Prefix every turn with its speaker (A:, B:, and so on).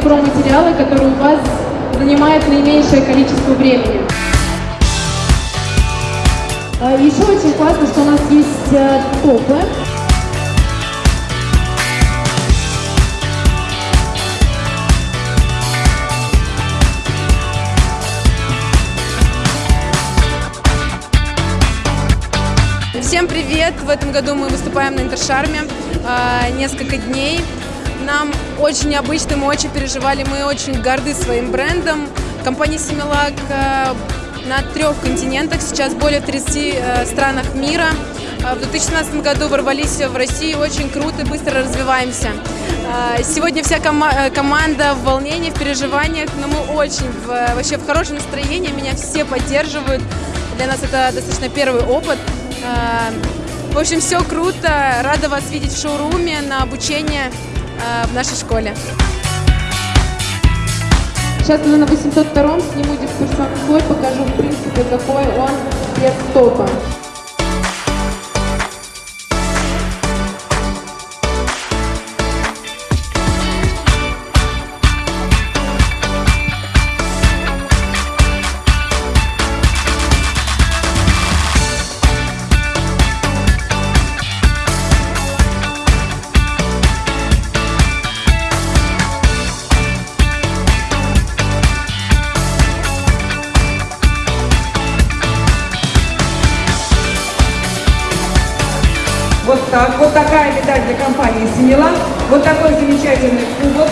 A: материалы, которые у вас занимают наименьшее количество времени. А, Еще очень классно, что у нас есть э, топы.
B: Всем привет! В этом году мы выступаем на Интершарме э, несколько дней. Нам очень необычно, мы очень переживали, мы очень горды своим брендом. Компания Симилак э, на трех континентах, сейчас более 30 э, странах мира. Э, В 2017 году ворвались в Россию, очень круто, быстро развиваемся. Сегодня вся кома- команда в волнении, в переживаниях, но мы очень в- вообще в хорошем настроении, меня все поддерживают. Для нас это достаточно первый опыт. В общем, все круто. Рада вас видеть в шоуруме на обучение э, в нашей школе.
A: Сейчас уже на 802 сниму дискурсионный слой, покажу в принципе, какой он без топа.
C: Вот так. Вот такая медаль для компании «Синела». Вот такой замечательный кубок.